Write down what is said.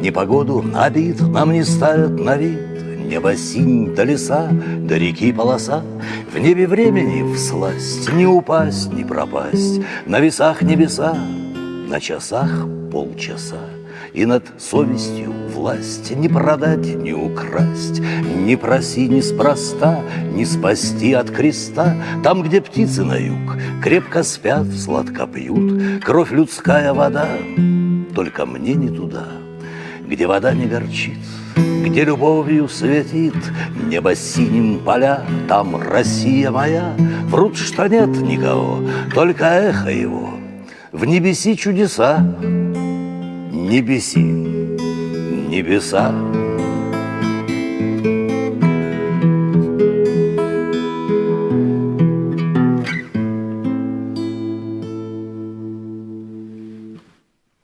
непогоду обид нам не ставят на вид. Небо синь до леса, до реки полоса. В небе времени всласть Не упасть, не пропасть. На весах небеса, на часах полчаса. И над совестью власть Не продать, не украсть. Не проси неспроста Не спасти от креста. Там, где птицы на юг Крепко спят, сладко пьют. Кровь людская вода Только мне не туда Где вода не горчит где любовью светит Небо синим поля, там Россия моя. Врут, что нет никого, только эхо его. В небеси чудеса, небеси, небеса